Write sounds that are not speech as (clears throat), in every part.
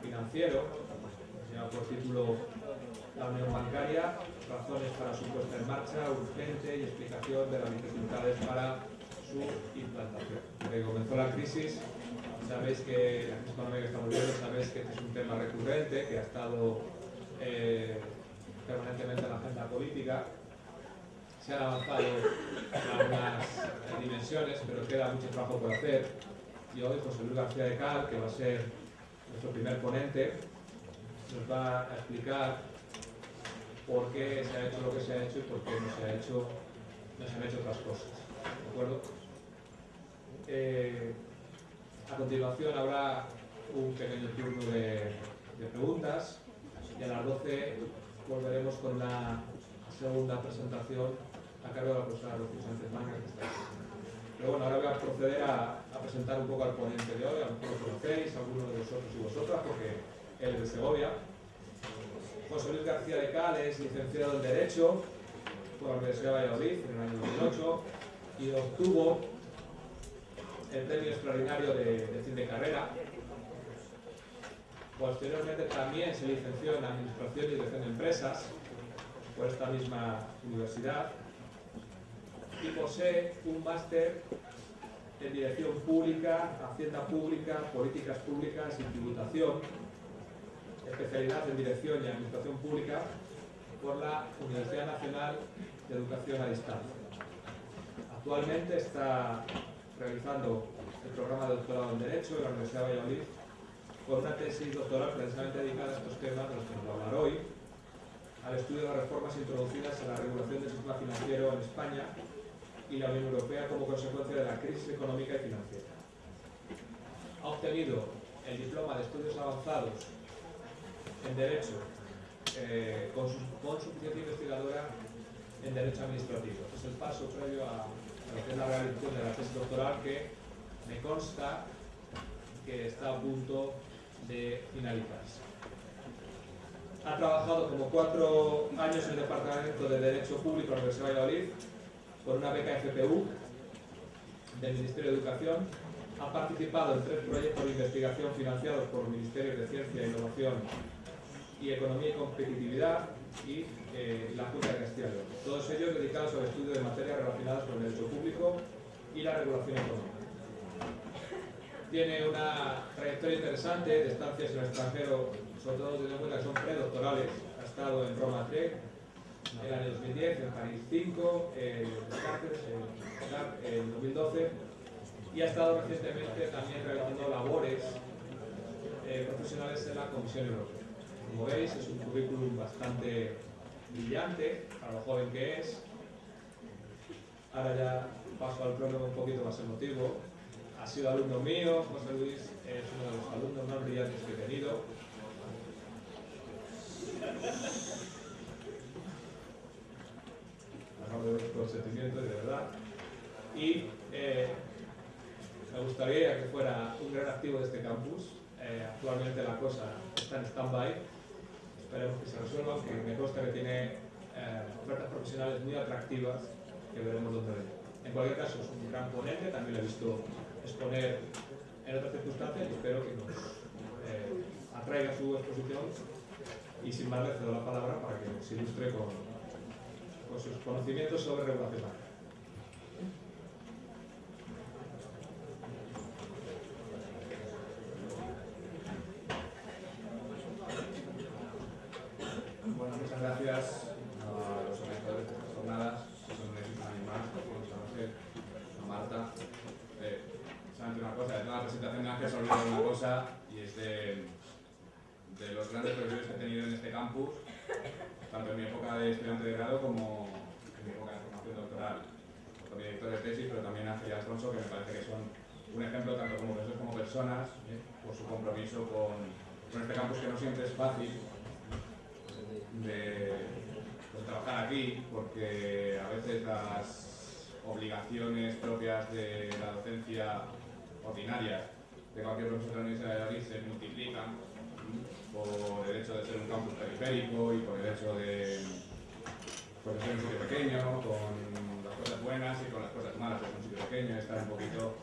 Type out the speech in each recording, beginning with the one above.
financiero, lleva por título La Unión Bancaria, razones para su puesta en marcha urgente y explicación de las dificultades para su implantación. Desde que comenzó la crisis, sabéis que la crisis económica que estamos viendo, sabéis que este es un tema recurrente que ha estado eh, permanentemente en la agenda política. Se han avanzado algunas dimensiones, pero queda mucho trabajo por hacer. Y hoy José Luis García de Cal, que va a ser nuestro primer ponente, nos va a explicar por qué se ha hecho lo que se ha hecho y por qué no se, ha hecho, no se han hecho otras cosas. ¿De acuerdo? Eh, a continuación habrá un pequeño turno de, de, preguntas y a las 12 volveremos con la segunda presentación a cargo de la profesora Rocío Sánchez Manga, que está aquí. Pero bueno, ahora voy a proceder a, presentar un poco al ponente de hoy, a lo mejor lo conocéis, algunos de vosotros y vosotras, porque él es de Segovia. José Luis García de Cal es licenciado en Derecho por la Universidad de Valladolid en el año 2008 y obtuvo el premio extraordinario de, de fin de carrera. Posteriormente también se licenció en Administración y Dirección de Empresas por esta misma universidad y posee un máster en Dirección Pública, Hacienda Pública, Políticas Públicas y Tributación, especialidad en Dirección y Administración Pública por la Universidad Nacional de Educación a Distancia. Actualmente está realizando el programa de doctorado en Derecho en la Universidad de Valladolid con una tesis doctoral precisamente dedicada a estos temas de los que nos va a hablar hoy, al estudio de las reformas introducidas en la regulación del sistema financiero en España y la Unión Europea como consecuencia de la crisis económica y financiera. Ha obtenido el diploma de estudios avanzados en Derecho eh, con, su, con investigadora en Derecho Administrativo. Es el paso previo a, la realización de la tesis doctoral que me consta que está a punto de finalizarse. Ha trabajado como cuatro años en el Departamento de Derecho Público de la Universidad de Valladolid por una beca FPU del Ministerio de Educación. Ha participado en tres proyectos de investigación financiados por Ministerios de Ciencia Innovación y Economía y Competitividad y eh, la Junta de Castilla. Todos ellos dedicados al estudio de materias relacionadas con el derecho público y la regulación económica. Tiene una trayectoria interesante de estancias en el extranjero, sobre todo teniendo en cuenta que son predoctorales. Ha estado en Roma 3, en el año 2010, en París 5, en Cáceres, en 2012 y ha estado recientemente también realizando labores eh, profesionales en la Comisión Europea. Como veis, es un currículum bastante brillante para lo joven que es. Ahora ya paso al prólogo un poquito más emotivo. Ha sido alumno mío, José Luis es uno de los alumnos más brillantes que he tenido. Con sentimiento de verdad. Y eh, me gustaría que fuera un gran activo de este campus. Eh, actualmente la cosa está en stand-by esperemos que se resuelva, aunque me consta que tiene eh, ofertas profesionales muy atractivas que veremos dónde ven. En cualquier caso, es un gran ponente, también lo he visto exponer en otras circunstancias y espero que nos eh, atraiga su exposición y sin más le cedo la palabra para que nos ilustre con, sus conocimientos sobre regulación bancaria. Bueno, muchas gracias a los organizadores de estas jornadas, que son un éxito animal, a José, a Marta. Eh, solamente una cosa, de toda la presentación de Ángel se olvidado una cosa, y es de, de los grandes profesores que he tenido en este campus, tanto en mi época de estudiante de grado como en mi época de formación doctoral. Con mi director de tesis, pero también Ángel y Alfonso, que me parece que son un ejemplo tanto como profesores como personas, ¿eh? por su compromiso con, con este campus que no siempre es fácil, de pues, trabajar aquí porque a veces las obligaciones propias de la docencia ordinaria de cualquier profesor de la Universidad de Madrid se multiplican por el hecho de ser un campus periférico y por el hecho de pues, ser un sitio pequeño, con las cosas buenas y con las cosas malas de un sitio pequeño, estar un poquito,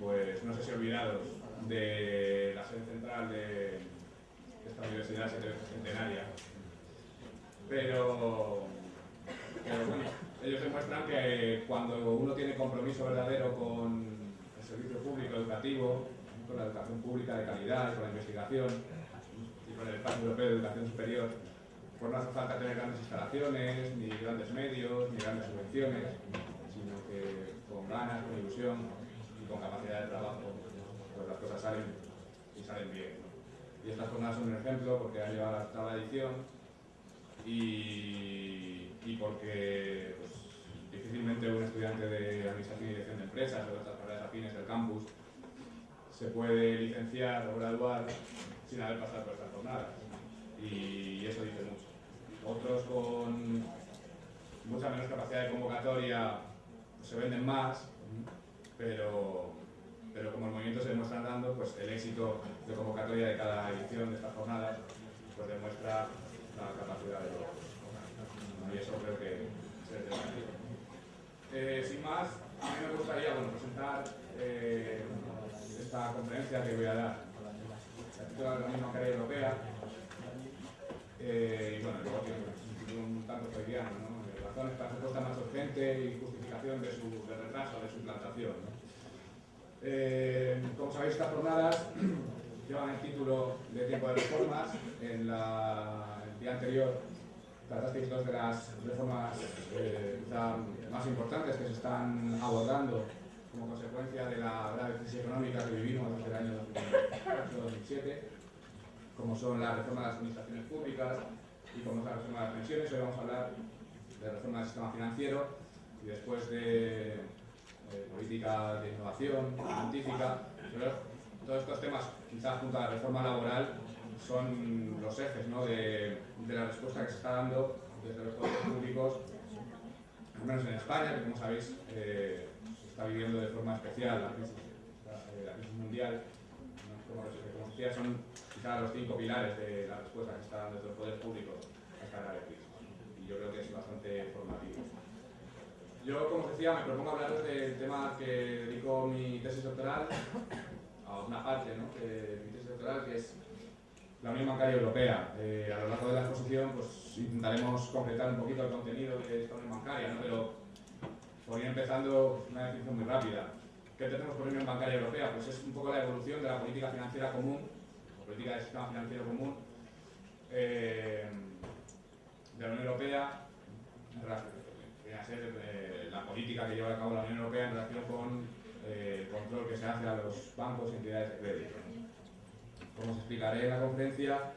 pues no sé si olvidados de la sede central de esta universidad centenaria. Pero, pero bueno, ellos demuestran que cuando uno tiene compromiso verdadero con el servicio público educativo, con la educación pública de calidad, con la investigación y con el Plan Europeo de Educación Superior, pues no hace falta tener grandes instalaciones, ni grandes medios, ni grandes subvenciones, sino que con ganas, con ilusión y con capacidad de trabajo, pues las cosas salen y salen bien. Y estas jornadas son un ejemplo porque han llevado hasta la edición y, y porque pues, difícilmente un estudiante de Administración y Dirección de Empresas o de otras carreras afines del campus se puede licenciar o graduar sin haber pasado por estas jornadas. Y eso dice mucho. Otros con mucha menos capacidad de convocatoria se venden más, pero, pero como el movimiento se demuestra dando, pues el éxito de convocatoria de cada edición de estas jornadas pues demuestra la capacidad de los y eso creo que se debe eh, Sin más, a mí me gustaría bueno, presentar eh, esta conferencia que voy a dar. La misma carrera europea. Eh, y bueno, luego tiene un tanto freudiano, ¿no? Razones para respuesta más urgente y justificación de su de retraso, de su implantación. ¿no? Eh, como sabéis, estas jornadas (clears throat) llevan el título de tiempo de reformas. En la, el día anterior tratasteis dos de las reformas eh, más importantes que se están abordando como consecuencia de la grave crisis económica que vivimos desde el año 2008-2007, como son la reforma de las administraciones públicas y como es la reforma de las pensiones. Hoy vamos a hablar de la reforma del sistema financiero y después de política de innovación científica. todos estos temas, quizás junto a la reforma laboral, son los ejes ¿no? de, de, la respuesta que se está dando desde los poderes públicos, al menos en España, que como sabéis eh, está viviendo de forma especial la crisis, la, eh, crisis mundial. Como, decía, son quizás los cinco pilares de la respuesta que está dando desde los poderes públicos a esta grave crisis. Y yo creo que es bastante formativo. Yo, como os decía, me propongo hablaros del tema que dedico mi tesis doctoral, a una parte ¿no? de mi tesis doctoral, que es la Unión Bancaria Europea. Eh, a lo largo de la exposición pues, intentaremos completar un poquito el contenido de esta Unión Bancaria, ¿no? pero ir empezando una definición muy rápida. ¿Qué tenemos por Unión Bancaria Europea? Pues es un poco la evolución de la política financiera común, o política de sistema financiero común, eh, de la Unión Europea a ser eh, la política que lleva a cabo la Unión Europea en relación con eh, el control que se hace a los bancos y entidades de crédito. Como os explicaré en la conferencia,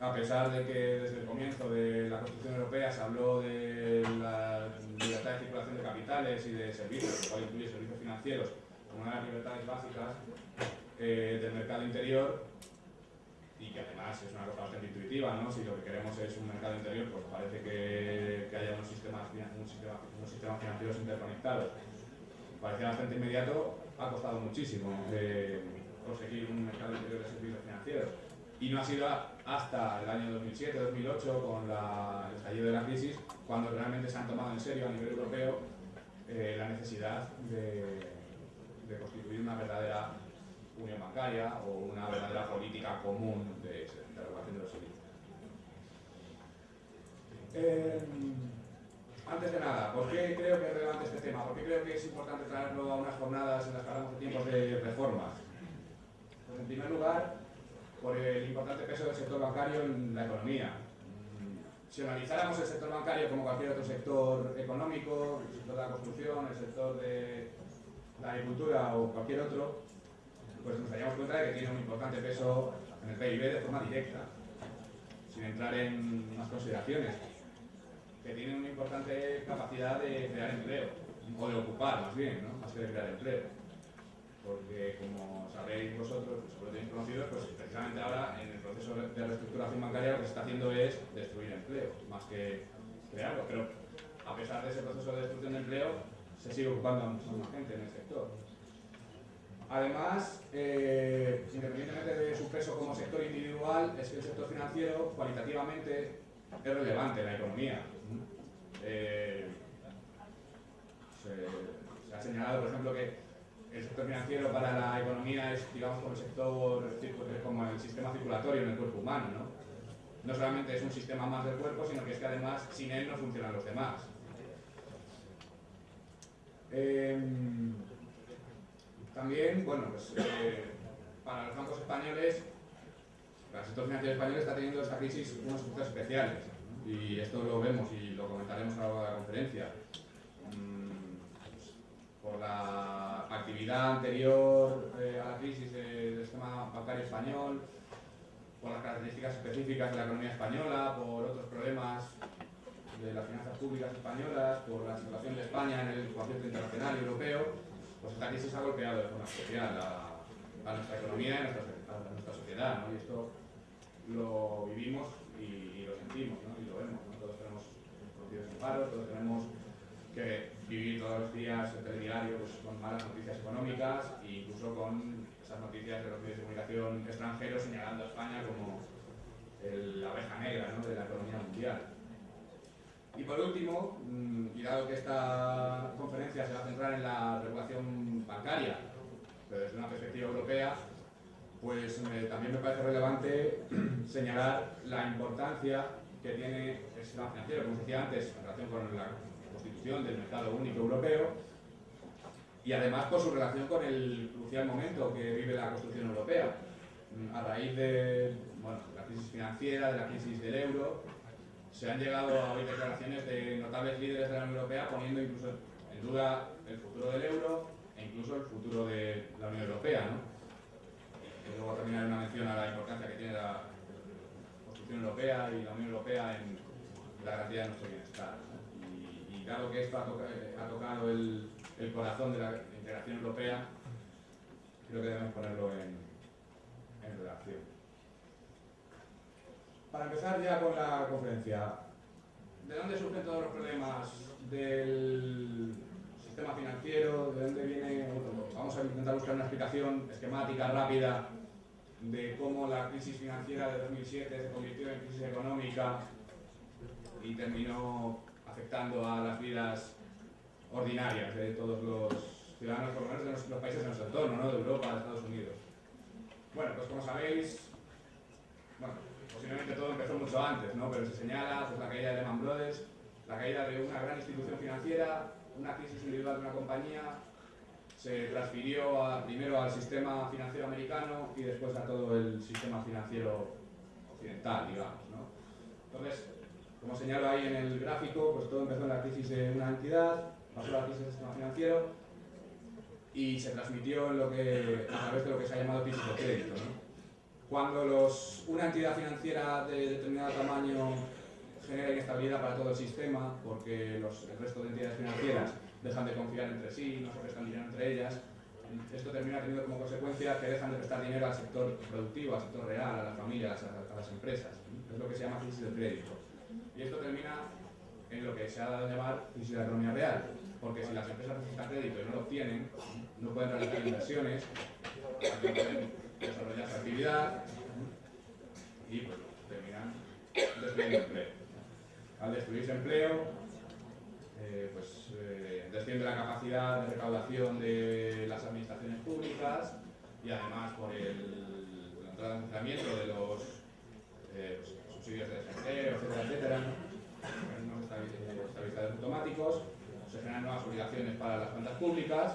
a pesar de que desde el comienzo de la Constitución Europea se habló de la libertad de circulación de capitales y de servicios, lo cual incluye servicios financieros como una de las libertades básicas eh, del mercado interior, y que además es una cosa bastante intuitiva, ¿no? Si lo que queremos es un mercado interior, pues parece que, que haya unos sistemas, un sistema, unos sistemas financieros interconectados. Parecía bastante inmediato, ha costado muchísimo eh, conseguir un mercado interior de servicios financieros. Y no ha sido hasta el año 2007-2008, con la, el estallido de la crisis, cuando realmente se han tomado en serio a nivel europeo eh, la necesidad de, de constituir una verdadera unión bancaria o una verdadera política común de, de regulación de los servicios. Eh, antes de nada, ¿por qué creo que es relevante este tema? ¿Por qué creo que es importante traerlo a unas jornadas en las que hablamos de tiempos de reformas? Pues en primer lugar, por el importante peso del sector bancario en la economía. Si analizáramos el sector bancario como cualquier otro sector económico, el sector de la construcción, el sector de la agricultura o cualquier otro, pues nos daríamos cuenta de que tiene un importante peso en el PIB de forma directa, sin entrar en más consideraciones, que tiene una importante capacidad de crear empleo, o de ocupar más bien, ¿no? más que de crear empleo. Porque como sabréis vosotros, sobre tenéis conocidos, pues precisamente ahora en el proceso de reestructuración bancaria lo que se está haciendo es destruir empleo, más que crearlo. Pero a pesar de ese proceso de destrucción de empleo, se sigue ocupando a más gente en el sector. Además, eh, independientemente de su peso como sector individual, es que el sector financiero cualitativamente es relevante en la economía. Eh, se, ha señalado, por ejemplo, que el sector financiero para la economía es, digamos, como el sector, como el sistema circulatorio en el cuerpo humano, ¿no? No solamente es un sistema más del cuerpo, sino que es que además sin él no funcionan los demás. Em, también, bueno, pues eh, para los bancos españoles, el sector financiero español está teniendo esta crisis unos efectos especiales. Y esto lo vemos y lo comentaremos a lo largo de la conferencia por la actividad anterior eh, a la crisis del sistema bancario español, por las características específicas de la economía española, por otros problemas de las finanzas públicas españolas, por la situación de España en el concierto internacional y europeo, pues esta crisis ha golpeado de forma especial a, nuestra economía y a nuestra, sociedad. Y esto lo vivimos y, lo sentimos y lo vemos. Todos tenemos conocidos en paro, todos tenemos que vivir todos los días el telediario pues, con malas noticias económicas e incluso con esas noticias de los medios de comunicación extranjeros señalando a España como la abeja negra de la economía mundial. Y por último, mm, y dado que esta conferencia se va a centrar en la regulación bancaria, pero desde una perspectiva europea, pues también me parece relevante (clears throat) señalar la importancia que tiene el sistema financiero, como decía antes, en relación con la del mercado único europeo y además por su relación con el crucial momento que vive la construcción europea. Mm, a raíz de la crisis financiera, de la crisis del euro, se han llegado a oír declaraciones de notables líderes de la Unión Europea poniendo incluso en duda el futuro del euro e incluso el futuro de la Unión Europea. ¿no? Y luego terminar una mención a la importancia que tiene la construcción europea y la Unión Europea en la garantía de nuestro bienestar dado que esto ha, tocado el, corazón de la integración europea, creo que debemos ponerlo en, en relación. Para empezar ya con la conferencia, ¿de dónde surgen todos los problemas del sistema financiero? ¿De dónde viene? Vamos a intentar buscar una explicación esquemática, rápida, de cómo la crisis financiera de 2007 se convirtió en crisis económica y terminó afectando a las vidas ordinarias de todos los ciudadanos, por lo menos de los, países de nuestro entorno, ¿no? de Europa, de Estados Unidos. Bueno, pues como sabéis, bueno, posiblemente todo empezó mucho antes, ¿no? pero se señala pues, la caída de Lehman Brothers, la caída de una gran institución financiera, una crisis individual de una compañía, se transfirió primero al sistema financiero americano y después a todo el sistema financiero occidental, digamos. ¿no? Entonces, como señalo ahí en el gráfico, pues todo empezó en la crisis de una entidad, pasó la crisis del sistema financiero y se transmitió lo que, a través de lo que se ha llamado crisis de crédito. Cuando los, una entidad financiera de determinado tamaño genera inestabilidad para todo el sistema, porque los, el resto de entidades financieras dejan de confiar entre sí, no se prestan dinero entre ellas, esto termina teniendo como consecuencia que dejan de prestar dinero al sector productivo, al sector real, a las familias, a, a las empresas. Es lo que se llama crisis de crédito. Y esto termina en lo que se ha dado a llamar crisis de la economía real, porque si las empresas necesitan crédito y no lo obtienen, no pueden realizar inversiones, no pueden desarrollar su actividad y pues, terminan destruyendo empleo. Al destruirse empleo, eh, pues eh, desciende la capacidad de recaudación de las administraciones públicas y además por el, el de los eh, pues, subsidios de desempleo, etcétera, etcétera, ¿no? estabilizadores automáticos, se generan nuevas obligaciones para las cuentas públicas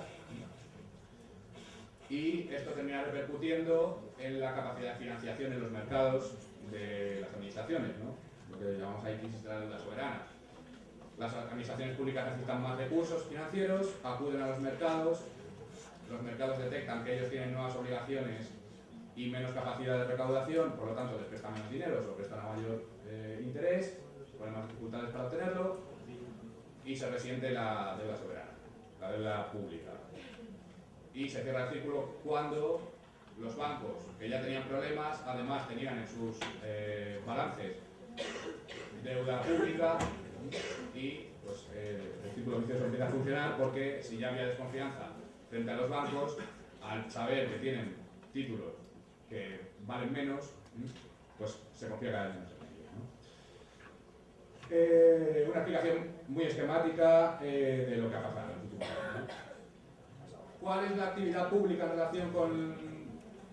y esto termina repercutiendo en la capacidad de financiación en los mercados de las administraciones, ¿no? lo que llamamos ahí crisis de la deuda soberana. Las administraciones públicas necesitan más recursos financieros, acuden a los mercados, los mercados detectan que ellos tienen nuevas obligaciones y menos capacidad de recaudación, por lo tanto les prestan menos dinero, se prestan a mayor eh, interés, ponen más dificultades para obtenerlo y se resiente la deuda soberana, la deuda pública. Y se cierra el círculo cuando los bancos que ya tenían problemas, además tenían en sus eh, balances deuda pública y pues, eh, el círculo vicioso empieza a funcionar porque si ya había desconfianza frente a los bancos, al saber que tienen títulos que valen menos, pues se confía cada vez menos en ellos. una explicación muy esquemática eh, de lo que ha pasado en el último ¿Cuál es la actividad pública en relación con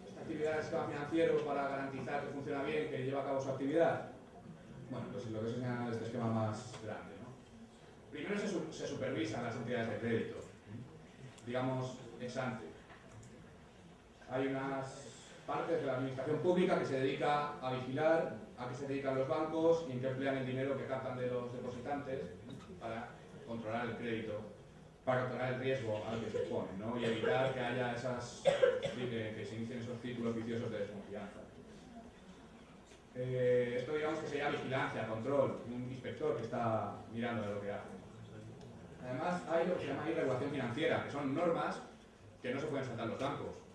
esta actividad del sistema financiero para garantizar que funciona bien, que lleva a cabo su actividad? Bueno, pues lo que se señala en este esquema más grande. ¿no? Primero se, se supervisan las entidades de crédito, digamos, ex ante. Hay unas partes de la administración pública que se dedica a vigilar a qué se dedican los bancos y en qué emplean el dinero que captan de los depositantes para controlar el crédito, para controlar el riesgo al que se exponen ¿no? y evitar que haya esas, que, que se inicien esos círculos viciosos de desconfianza. Eh, esto digamos que sería vigilancia, control, un inspector que está mirando de lo que hace. Además hay lo que se llama regulación financiera, que son normas que no se pueden saltar los bancos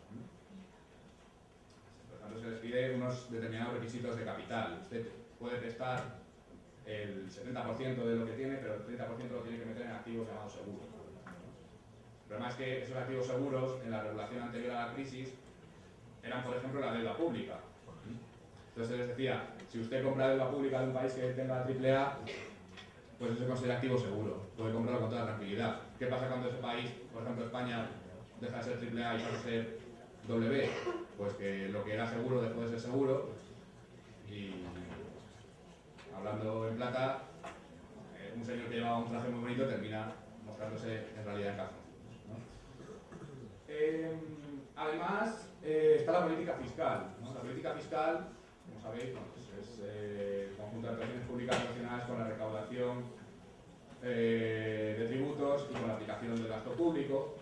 se les pide unos determinados requisitos de capital. Usted puede prestar el 70% de lo que tiene, pero el 30% lo tiene que meter en activos llamados seguros. El problema es que esos activos seguros, en la regulación anterior a la crisis, eran, por ejemplo, la deuda pública. Entonces les decía, si usted compra deuda pública de un país que tenga AAA, pues eso se considera activo seguro, puede comprarlo con toda tranquilidad. ¿Qué pasa cuando ese país, por ejemplo España, deja de ser AAA y pasa a ser W, pues que lo que era seguro dejó de ser seguro y hablando en plata, eh, un señor que llevaba un traje muy bonito termina mostrándose en realidad en calzoncillos. Em, además, eh, está la política fiscal. La política fiscal, como sabéis, pues es eh, el conjunto de actuaciones públicas relacionadas con la recaudación de tributos y con la aplicación del gasto público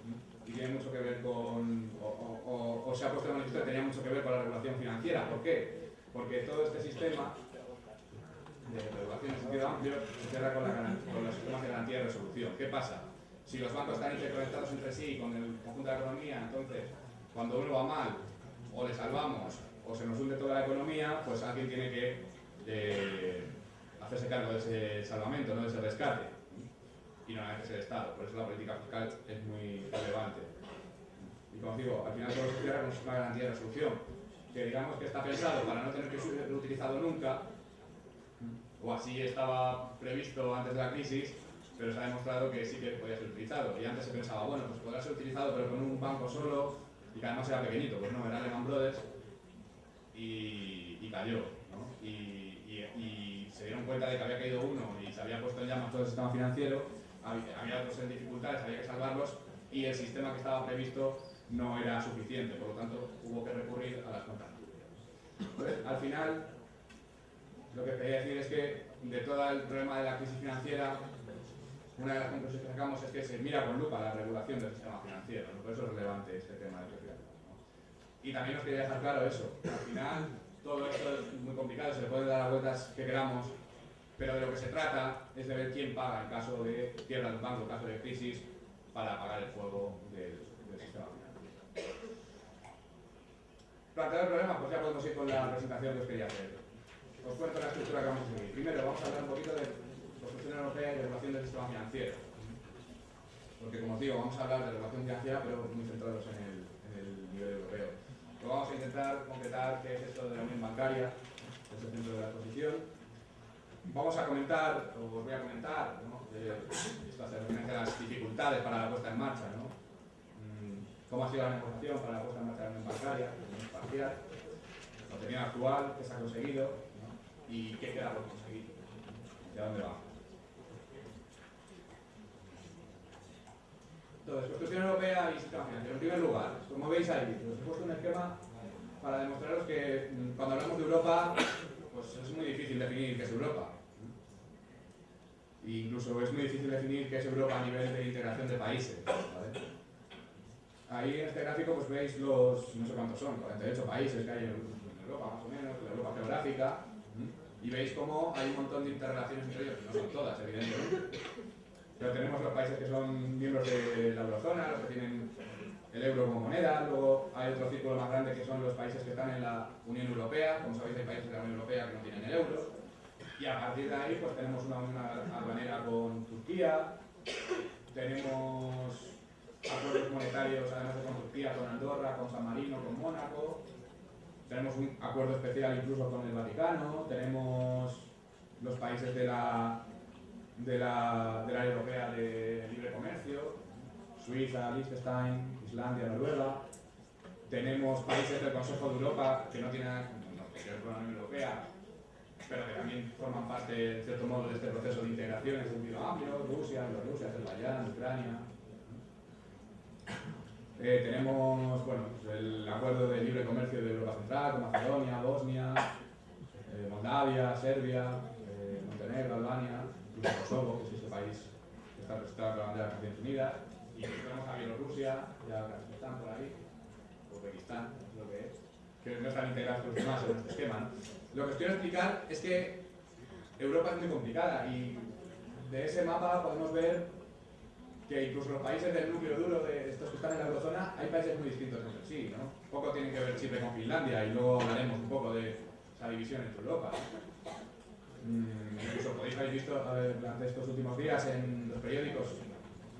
y tiene mucho que ver con, o, se ha puesto en manifiesto que tenía mucho que ver con la regulación ¿Por qué? Porque todo este sistema de regulación en sentido amplio se cierra con, los sistemas de garantía de resolución. ¿Qué pasa? Si los bancos están interconectados entre sí con el conjunto de la economía, entonces cuando uno va mal, o le salvamos, o se nos hunde toda la economía, pues alguien tiene que eh, hacerse cargo de ese salvamento, ¿no? de ese rescate y no es el Estado. Por eso la política fiscal es muy relevante. Y como digo, al final todo se cierra con una garantía de resolución, que digamos que está pensado para no tener que ser utilizado nunca, o así estaba previsto antes de la crisis, pero se ha demostrado que sí que podía ser utilizado. Y antes se pensaba, bueno, pues podrá ser utilizado pero con un banco solo y que además era pequeñito. Pues no, era Lehman Brothers y, y cayó. ¿no? Y, y, y, se dieron cuenta de que había caído uno y se había puesto en llamas todo el sistema financiero había otros en dificultades, había que salvarlos y el sistema que estaba previsto no era suficiente, por lo tanto hubo que recurrir a las cuentas Entonces, al final, lo que quería decir es que de todo el problema de la crisis financiera, una de las conclusiones que sacamos es que se mira con lupa la regulación del sistema financiero, por eso es relevante este tema de crisis Y también nos quería dejar claro eso, al final todo esto es muy complicado, se le puede dar las vueltas que queramos, pero de lo que se trata es de ver quién paga en caso de quiebra de un banco, en caso de crisis, para apagar el fuego del, sistema financiero. Planteado el problema, pues ya podemos ir con la presentación que os quería hacer. Os cuento la estructura que vamos a seguir. Primero vamos a hablar un poquito de construcción europea y regulación del sistema financiero. Porque como os digo, vamos a hablar de regulación financiera, pero muy centrados en el, nivel europeo. Luego vamos a intentar concretar qué es esto de la unión bancaria, que es el centro de la exposición, Vamos a comentar, o os voy a comentar, ¿no? esto hace referencia a las dificultades para la puesta en marcha, ¿no? Cómo ha sido la negociación para la puesta en marcha de la unión bancaria, parcial, el contenido actual, qué se ha conseguido y qué queda por conseguir, y a dónde va. Entonces, construcción europea y sistema financiero. En primer lugar, como veis ahí, os he puesto un esquema para demostraros que mm, cuando hablamos de Europa pues es muy difícil definir qué es Europa. E incluso es muy difícil definir qué es Europa a nivel de integración de países. Ahí en este gráfico pues veis los, no sé cuántos son, 48 países que hay en Europa más o menos, la Europa geográfica, y veis cómo hay un montón de interrelaciones entre ellos, no son todas evidentemente, pero tenemos los países que son miembros de la eurozona, los que tienen el euro como moneda, luego hay otro círculo más grande que son los países que están en la Unión Europea, como sabéis hay países de la Unión Europea que no tienen el euro, y a partir de ahí pues tenemos una unión aduanera con Turquía, tenemos acuerdos monetarios además de con Turquía, con Andorra, con San Marino, con Mónaco, tenemos un acuerdo especial incluso con el Vaticano, tenemos los países de la, de la, de la Europea de Libre Comercio, Suiza, Liechtenstein, Islandia, Noruega. Tenemos países del Consejo de Europa que no tienen nada que con la Unión Europea, pero que también forman parte, en cierto modo, de este proceso de integración en sentido amplio, Rusia, Bielorrusia, Azerbaiyán, Ucrania. Eh, tenemos bueno, pues el acuerdo de libre comercio de Europa Central con Macedonia, Bosnia, eh, Moldavia, Serbia, eh, Montenegro, Albania, incluso Kosovo, que es este país que está registrado con la bandera de las Naciones Unidas, y tenemos a Bielorrusia, ya están por ahí, Uzbekistán, lo que es, que no están integrados con los demás en este esquema. Lo que os quiero explicar es que Europa es muy complicada y de ese mapa podemos ver que incluso los países del núcleo duro de estos que están en la eurozona hay países muy distintos entre sí, ¿no? Poco tiene que ver Chipre con Finlandia y luego hablaremos un poco de esa división entre Europa. Mm, incluso podéis haber visto durante estos últimos días en los periódicos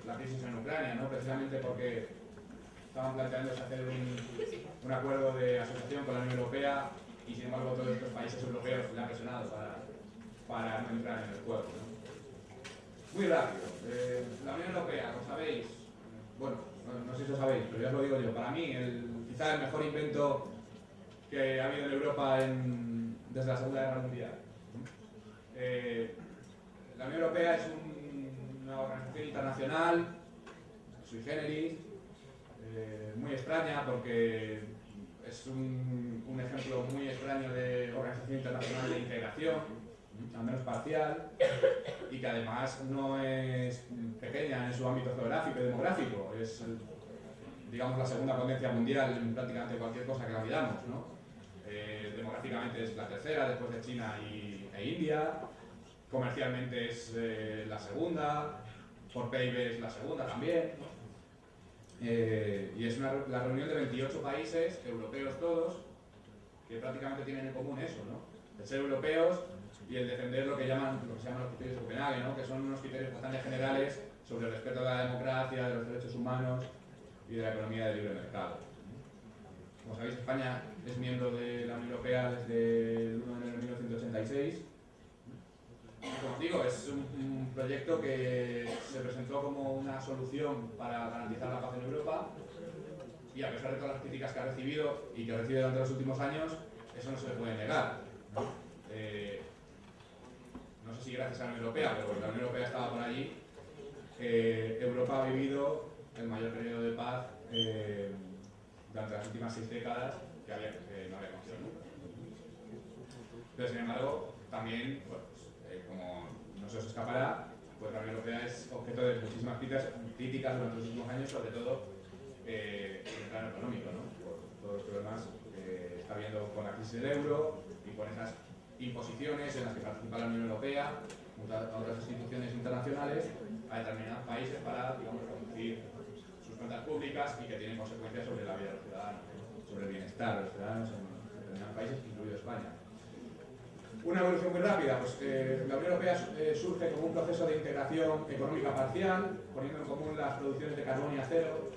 la crisis en Ucrania, ¿no? Precisamente porque estaban planteándose hacer un, un acuerdo de asociación con la Unión Europea y sin embargo todos estos países europeos le han presionado para, para no entrar en el juego. ¿no? Muy rápido, eh, la Unión Europea, como sabéis, bueno, no, sé si lo sabéis, pero ya os lo digo yo, para mí el, quizá el mejor invento que ha habido en Europa desde la Segunda Guerra Mundial. Eh, la Unión Europea es un, una organización internacional, sui generis, eh, muy extraña porque es un, un, ejemplo muy extraño de organización internacional de integración, al menos parcial, y que además no es pequeña en su ámbito geográfico y demográfico, es digamos la segunda potencia mundial en prácticamente cualquier cosa que la midamos, ¿no? Eh, demográficamente es la tercera después de China y, e India, comercialmente es eh, la segunda, por PIB es la segunda también. Eh, y es una, la reunión de 28 países, europeos todos, que prácticamente tienen en común eso, ¿no? El ser europeos y el defender lo que, llaman, lo que se llaman los criterios de Copenhague, ¿no? que son unos criterios bastante generales sobre el respeto a la democracia, de los derechos humanos y de la economía de libre mercado. Como sabéis, España es miembro de la Unión Europea desde el 1 de enero de 1986 como digo, es un, proyecto que se presentó como una solución para garantizar la paz en Europa y a pesar de todas las críticas que ha recibido y que recibe durante los últimos años, eso no se le puede negar. Eh, no sé si gracias a la Unión Europea, pero la Unión Europea estaba por allí, eh, Europa ha vivido el mayor periodo de paz eh, durante las últimas seis décadas que, había, no había conocido nunca. Pero sin embargo, también, bueno, como no se os escapará, pues la Unión Europea es objeto de muchísimas críticas, durante los últimos años, sobre todo eh, en el plano económico, ¿no? por todos los problemas que está habiendo con la crisis del euro y por esas imposiciones en las que participa la Unión Europea, a otras instituciones internacionales, a determinados países para, digamos, reconducir sus cuentas públicas y que tienen consecuencias sobre la vida de los ciudadanos, sobre el bienestar de los ciudadanos en determinados países, incluido España. Una evolución muy rápida, pues eh, la Unión Europea eh, surge como un proceso de integración económica parcial, poniendo en común las producciones de carbón y acero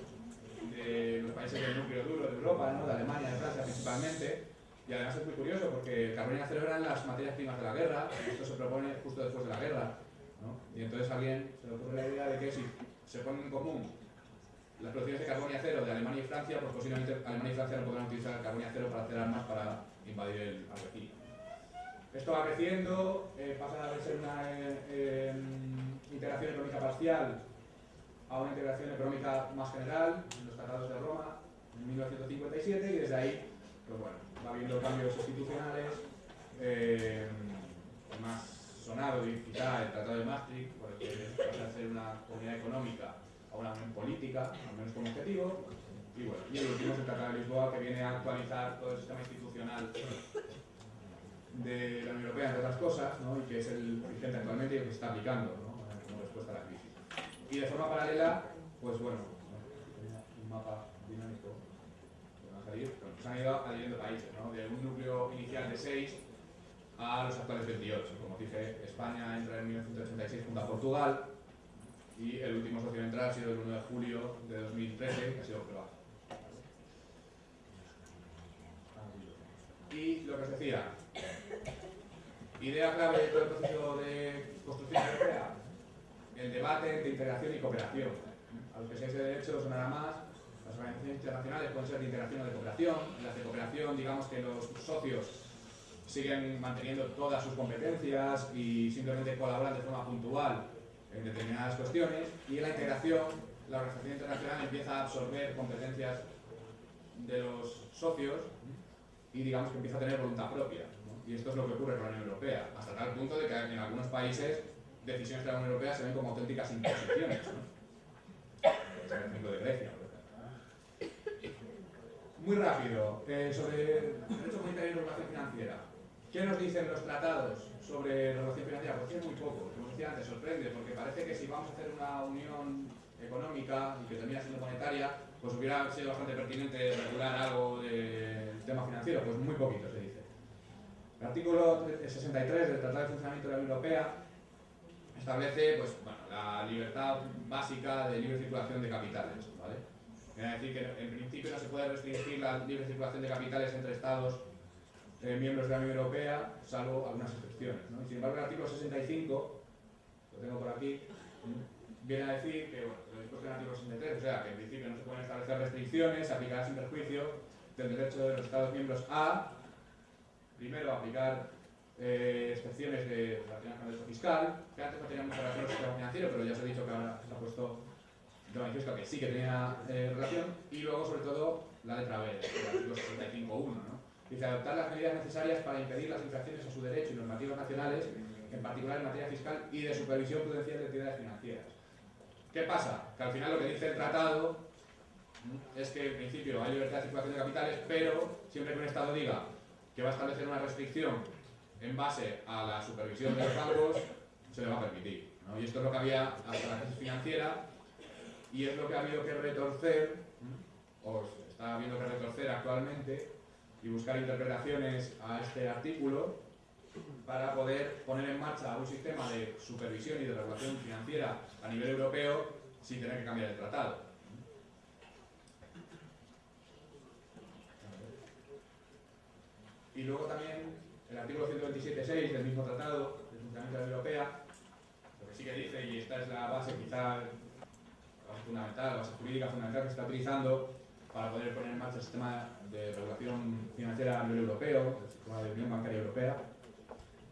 de los países del núcleo duro de Europa, ¿no? de Alemania, de Francia principalmente, y además es muy curioso porque carbón y acero eran las materias primas de la guerra, esto se propone justo después de la guerra, y entonces alguien se le ocurre la idea de que si se ponen en común las producciones de carbón y acero de Alemania y Francia, pues posiblemente Alemania y Francia no podrán utilizar el carbón y acero para hacer armas para invadir el vecino. Esto va creciendo, eh, pasa de ser una eh, eh, integración económica parcial a una integración económica más general, en los tratados de Roma, en 1957, y desde ahí, pues bueno, habiendo cambios institucionales, más sonado y quizá el Tratado de Maastricht, por el que pasa a ser una comunidad económica a una unión política, al menos como objetivo, y bueno, y el último es el Tratado de Lisboa, que viene a actualizar todo el sistema institucional de la Unión Europea, entre otras cosas, ¿no? y que es el vigente actualmente y el que se está aplicando ¿no? como respuesta a la crisis. Y de forma paralela, pues bueno, un mapa dinámico se han ido adhiriendo países, de un núcleo inicial de 6 a los actuales 28. Como dije, España entra en 1986 junto a Portugal y el último socio en entrar ha sido el 1 de julio de 2013, que ha sido Croacia. Y lo que os decía, idea clave de todo el proceso de construcción europea, el debate entre integración y cooperación. A los que seáis de derecho sonará más. Las organizaciones internacionales pueden ser de integración o de cooperación. En las de cooperación, digamos que los socios siguen manteniendo todas sus competencias y simplemente colaboran de forma puntual en determinadas cuestiones. Y en la integración, la organización internacional empieza a absorber competencias de los socios y digamos que empieza a tener voluntad propia. Y esto es lo que ocurre con la Unión Europea, hasta tal punto de que en algunos países decisiones de la Unión Europea se ven como auténticas imposiciones. ¿no? Ejemplo de Grecia. Muy rápido, eh, sobre derecho comunitario y regulación financiera. ¿Qué nos dicen los tratados sobre regulación financiera? Pues es muy poco, como decía antes, sorprende, porque parece que si vamos a hacer una unión económica y que termina siendo monetaria, pues hubiera sido bastante pertinente regular algo del tema financiero, pues muy poquito se dice. El artículo 63 del Tratado de Funcionamiento de la Unión Europea establece pues, bueno, la libertad básica de libre circulación de capitales. ¿vale? Quiere decir que en principio no se puede restringir la libre circulación de capitales entre Estados eh, miembros de la Unión Europea, salvo algunas excepciones. Sin embargo, el artículo 65, lo tengo por aquí, viene a decir que, bueno, lo dispuesto en el artículo 63, o sea, que en principio no se pueden establecer restricciones, aplicar sin perjuicio del derecho de los Estados miembros a, primero, aplicar eh, excepciones de relacionadas con el fiscal, que antes no tenía mucha relación con el sistema financiero, pero ya os he dicho que ahora se ha puesto de manifiesto que sí que tenía eh, relación, y luego, sobre todo, la letra B, el artículo 65.1, ¿no? Dice, adoptar las medidas necesarias para impedir las infracciones a su derecho y normativas nacionales, en particular en materia fiscal y de supervisión prudencial de entidades financieras. ¿Qué pasa? Que al final lo que dice el tratado es que en principio hay libertad de circulación de capitales, pero siempre que un Estado diga que va a establecer una restricción en base a la supervisión de los bancos, se le va a permitir. ¿no? Y esto es lo que había hasta la crisis financiera y es lo que ha habido que retorcer, o está habiendo que retorcer actualmente, y buscar interpretaciones a este artículo para poder poner en marcha un sistema de supervisión y de regulación financiera a nivel europeo sin tener que cambiar el tratado. Y luego también el artículo 127.6 del mismo tratado de funcionamiento de la Europea, lo que sí que dice, y esta es la base quizá fundamental, la base jurídica fundamental que se está utilizando para poder poner en marcha el sistema de regulación financiera a nivel europeo, el sistema de Unión Bancaria Europea,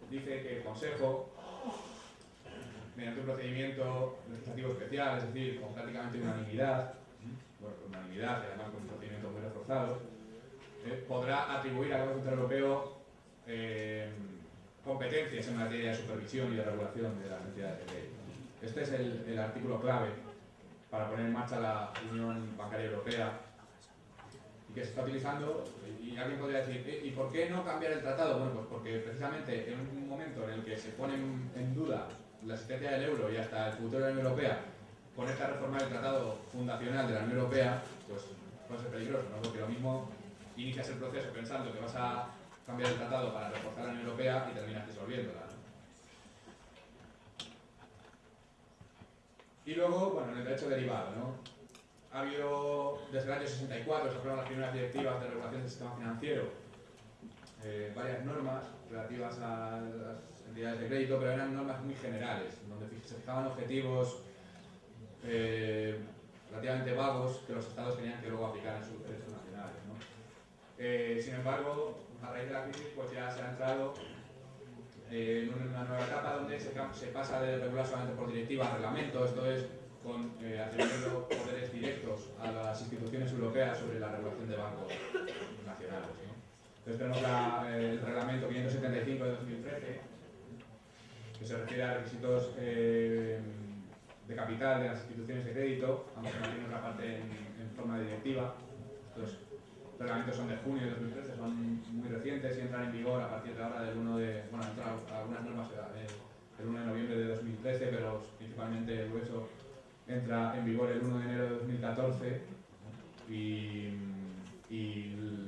dice que el Consejo, mediante un procedimiento legislativo especial, es decir, con prácticamente unanimidad, bueno, con unanimidad y además con un procedimiento muy reforzado, eh, podrá atribuir al Banco Central Europeo eh, competencias en materia de supervisión y de regulación de las entidades de crédito. Este es el artículo clave para poner en marcha la Unión Bancaria Europea y que se está utilizando, y alguien podría decir, ¿y por qué no cambiar el tratado? Bueno, pues porque precisamente en un momento en el que se pone en duda la existencia del euro y hasta el futuro de la Unión Europea, con esta reforma del tratado fundacional de la Unión Europea, pues puede ser peligroso, ¿no? Porque lo mismo inicias el proceso pensando que vas a cambiar el tratado para reforzar la Unión Europea y terminas disolviéndola. Y luego, bueno, en el derecho derivado, ¿no? Ha habido, desde el año 64, se aprueban las primeras directivas de regulación del sistema financiero, eh, varias normas relativas a las entidades de crédito, pero eran normas muy generales, donde se fijaban objetivos eh, relativamente vagos que los estados tenían que luego aplicar en sus derechos nacionales. ¿no? Eh, sin embargo, a raíz de la crisis pues ya se ha entrado eh, una nueva etapa donde se, pasa de regular solamente por directiva a reglamento, esto es con eh, atribuyendo poderes directos a las instituciones europeas sobre la regulación de bancos nacionales. Entonces tenemos la, el reglamento 575 de 2013, que se refiere a requisitos eh, de capital de las instituciones de crédito, aunque no tiene otra parte en, forma de directiva. Los reglamentos son de junio de 2013, son muy recientes y entran en vigor a partir de ahora del 1 de... Bueno, entran algunas normas eh, el 1 de noviembre de 2013, pero principalmente el grueso entra en vigor el 1 de enero de 2014 y,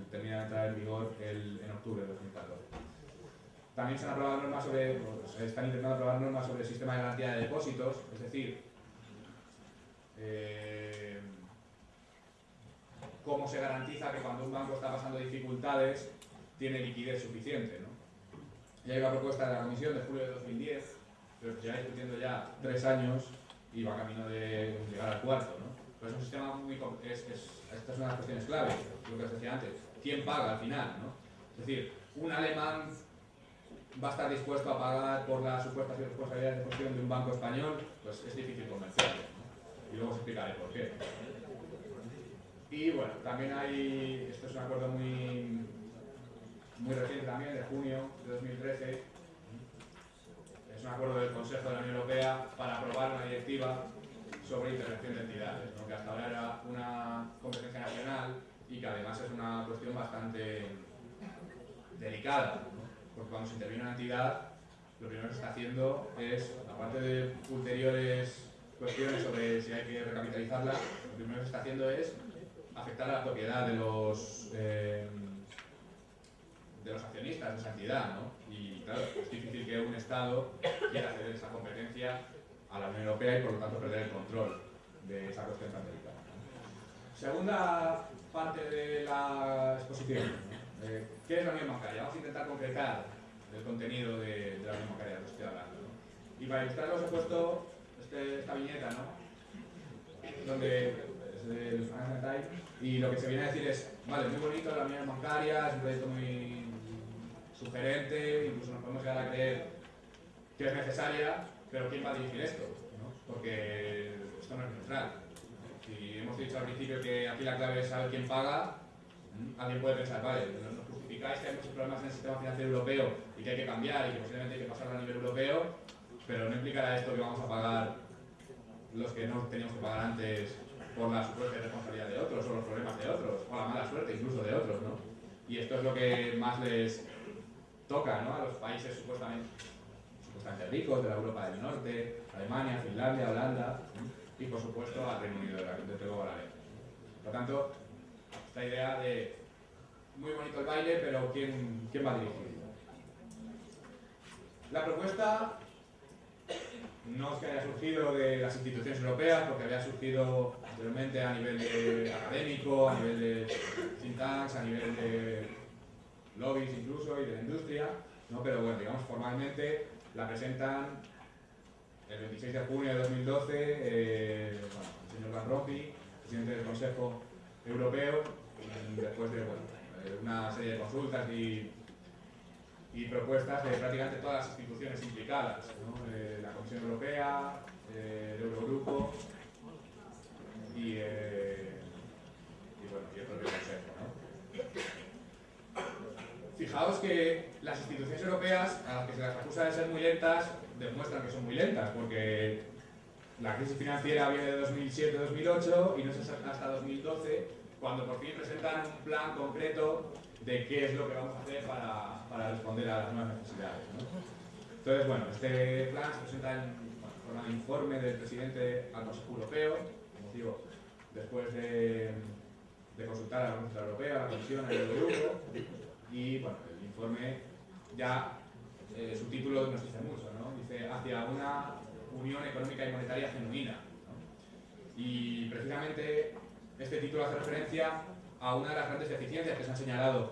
termina de entrar en vigor el, en octubre de 2014. También se han aprobado normas sobre, se están intentando aprobar normas sobre el sistema de garantía de depósitos, es decir, eh, cómo se garantiza que cuando un banco está pasando dificultades tiene liquidez suficiente. ¿no? Y hay una propuesta de la Comisión de julio de 2010, pero va discutiendo ya tres años y va camino de llegar al cuarto. ¿no? Pero es un sistema muy... Es, es, esta es una de las cuestiones clave, lo que os decía antes. ¿Quién paga al final? ¿no? Es decir, un alemán va a estar dispuesto a pagar por las supuestas responsabilidades de gestión de un banco español, pues es difícil convencerlo. Y luego os explicaré por qué. Y bueno, también hay, esto es un acuerdo muy, muy reciente también, de junio de 2013, es un acuerdo del Consejo de la Unión Europea para aprobar una directiva sobre intervención de entidades, que hasta ahora era una competencia nacional y que además es una cuestión bastante delicada, porque cuando se interviene una entidad, lo primero que se está haciendo es, aparte de ulteriores cuestiones sobre si hay que recapitalizarla, lo primero que se está haciendo es afectar a la propiedad de los, eh, de los accionistas de esa entidad, ¿no? Y claro, es difícil que un Estado quiera ceder esa competencia a la Unión Europea y por lo tanto perder el control de esa cuestión tan delicada. Segunda parte de la exposición. Eh, ¿Qué es la Unión Bancaria? Vamos a intentar concretar el contenido de, la Unión Bancaria de que estoy hablando. Y para ilustrarlo os he puesto este, esta viñeta, ¿no? donde es del Financial Times, y lo que se viene a decir es, vale, muy bonito la Unión Bancaria, es un proyecto muy sugerente, incluso nos podemos llegar a creer que es necesaria, pero ¿quién va a dirigir esto? Porque esto no es neutral. Si hemos dicho al principio que aquí la clave es saber quién paga, alguien puede pensar, vale, nos justificáis que hay muchos problemas en el sistema financiero europeo y que hay que cambiar y que posiblemente hay que pasarlo a nivel europeo, pero no implicará esto que vamos a pagar los que no teníamos que pagar antes por la supuesta responsabilidad de otros o los problemas de otros, o la mala suerte incluso de otros, ¿no? Y esto es lo que más les toca, ¿no? A los países supuestamente, supuestamente ricos de la Europa del Norte, Alemania, Finlandia, Holanda y por supuesto al Reino Unido, desde luego a la Por lo tanto, esta idea de muy bonito el baile, pero ¿quién, quién va a dirigir? La propuesta no es que haya surgido de las instituciones europeas, porque había surgido anteriormente a nivel académico, a nivel de think tanks, a nivel de lobbies incluso y de la industria, ¿no? pero bueno, digamos formalmente la presentan el 26 de junio de 2012 eh, el señor Van Rompuy, presidente del Consejo Europeo, después de una serie de consultas y y propuestas de prácticamente todas las instituciones implicadas, eh, la Comisión Europea, eh, el Eurogrupo y, eh, y, bueno, y el propio Consejo. Fijaos que las instituciones europeas, a las que se las acusa de ser muy lentas, demuestran que son muy lentas, porque la crisis financiera viene de 2007-2008 y no es hasta 2012 cuando por fin presentan un plan concreto de qué es lo que vamos a hacer para, para responder a las nuevas necesidades. Entonces, bueno, este plan se presenta en forma de informe del presidente al Consejo Europeo, como digo, después de, de consultar a la Comisión Europea, a la Comisión, al Eurogrupo, y bueno, el informe ya, eh, su título nos dice mucho, ¿no? Dice, hacia una unión económica y monetaria genuina. Y precisamente este título hace referencia a una de las grandes deficiencias que se han señalado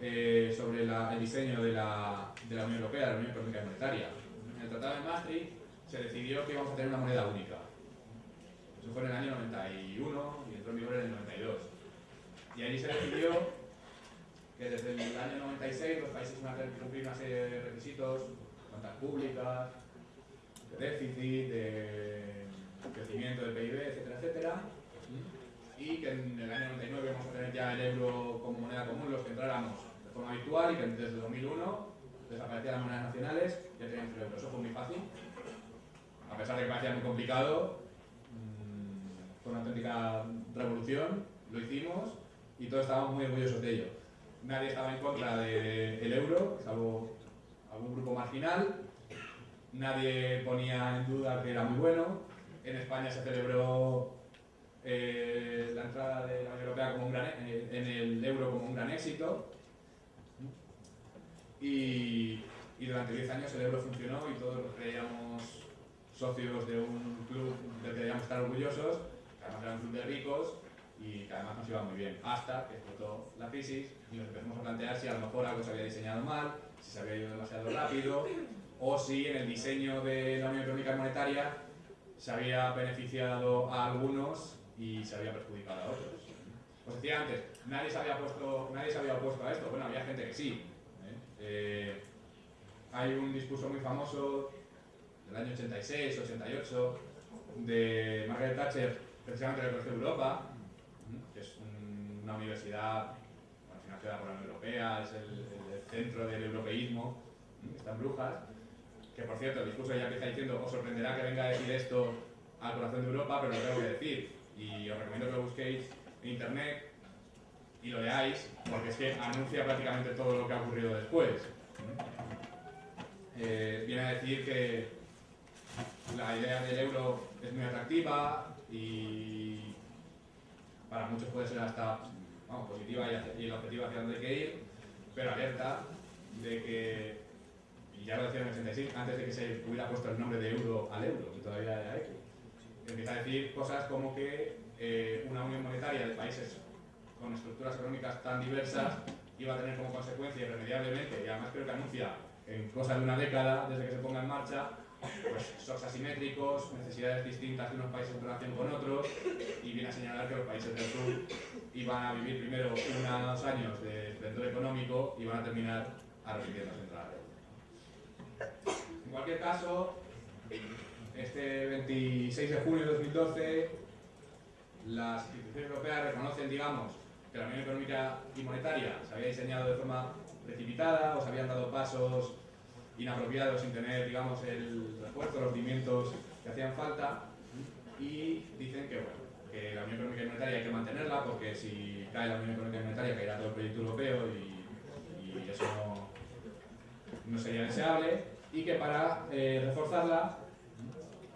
eh, sobre el diseño de la, de la, Unión Europea, de la Unión Económica y Monetaria. En el Tratado de Maastricht se decidió que íbamos a tener una moneda única. Eso fue en el año 91 y entró en vigor en el 92. Y allí se decidió que desde el año 96 los países iban a tener que cumplir una serie de requisitos, cuentas públicas, de déficit, de crecimiento del PIB, etcétera, etcétera, y que en el año 99 vamos a tener ya el euro como moneda común, los que entráramos de forma habitual y que desde 2001 desaparecían las monedas nacionales ya teníamos el euro. Eso fue muy fácil, a pesar de que parecía muy complicado, mm, fue una auténtica revolución, lo hicimos y todos estábamos muy orgullosos de ello. Nadie estaba en contra del euro, salvo algún grupo marginal, nadie ponía en duda que era muy bueno, en España se celebró eh, la entrada de la Unión Europea como un gran, e, en el euro como un gran éxito. Y, durante 10 años el euro funcionó y todos nos creíamos socios de un club del que debíamos estar orgullosos, además era un club de ricos y que además nos iba muy bien, hasta que explotó la crisis y nos empezamos a plantear si a lo mejor algo se había diseñado mal, si se había ido demasiado rápido o si en el diseño de la Unión Económica y Monetaria se había beneficiado a algunos y se había perjudicado a otros. Os decía antes, nadie se había, puesto, nadie había opuesto a esto. Bueno, había gente que sí. ¿eh? Eh, hay un discurso muy famoso del año 86, 88, de Margaret Thatcher, precisamente del Colegio de Europa, que es una universidad financiada por la Unión Europea, es el, centro del europeísmo, está en Brujas, que por cierto, el discurso ya empieza diciendo, os sorprenderá que venga a decir esto al corazón de Europa, pero lo tengo que decir. Y os recomiendo que lo busquéis en internet y lo leáis, porque es que anuncia prácticamente todo lo que ha ocurrido después. Eh, viene a decir que la idea del euro es muy atractiva y para muchos puede ser hasta positiva y, el objetivo hacia donde hay que ir, pero alerta de que, y ya lo decía en el 86, antes de que se hubiera puesto el nombre de euro al euro, que todavía hay, empieza a decir cosas como que eh, una unión monetaria de países con estructuras económicas tan diversas iba a tener como consecuencia irremediablemente, y además creo que anuncia en cosa de una década desde que se ponga en marcha, pues shocks asimétricos, necesidades distintas de unos países en relación con otros, y viene a señalar que los países del sur iban a vivir primero unos años de esplendor económico y van a terminar arrepintiéndose de la En cualquier caso, este 26 de junio de 2012, las instituciones europeas reconocen, digamos, que la Unión Económica y Monetaria se había diseñado de forma precipitada o se habían dado pasos inapropiados sin tener, digamos, el refuerzo, los cimientos que hacían falta. Y dicen que, bueno, que la Unión Económica y Monetaria hay que mantenerla porque si cae la Unión Económica y Monetaria caerá todo el proyecto europeo y, eso no, sería deseable y que para eh, reforzarla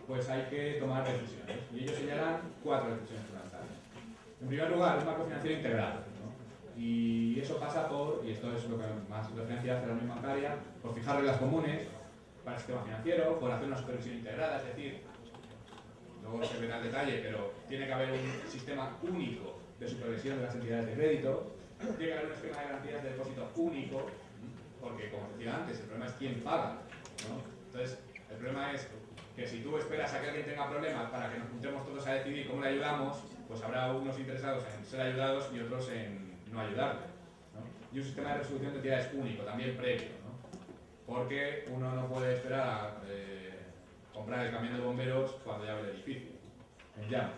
pues hay que tomar decisiones y ellos señalan cuatro decisiones fundamentales. En primer lugar, un marco financiero integral y eso pasa por, y esto es lo que más referencia hace la Unión Bancaria, por fijar reglas comunes para el sistema financiero, por hacer una supervisión integrada, es decir, luego se verá el detalle, pero tiene que haber un sistema único de supervisión de las entidades de crédito, tiene que haber un esquema de garantías de depósito único, porque como decía antes, el problema es quién paga. Entonces, el problema es que si tú esperas a que alguien tenga problemas para que nos juntemos todos a decidir cómo le ayudamos, pues habrá unos interesados en ser ayudados y otros en no ayudarle. Y un sistema de resolución de entidades único, también previo, porque uno no puede esperar a eh, comprar el camión de bomberos cuando ya ve el edificio, en llamas.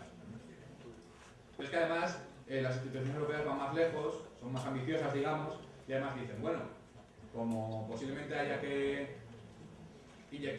Es que además eh, las instituciones europeas van más lejos, son más ambiciosas, digamos, y además dicen, bueno, como posiblemente haya que inyectar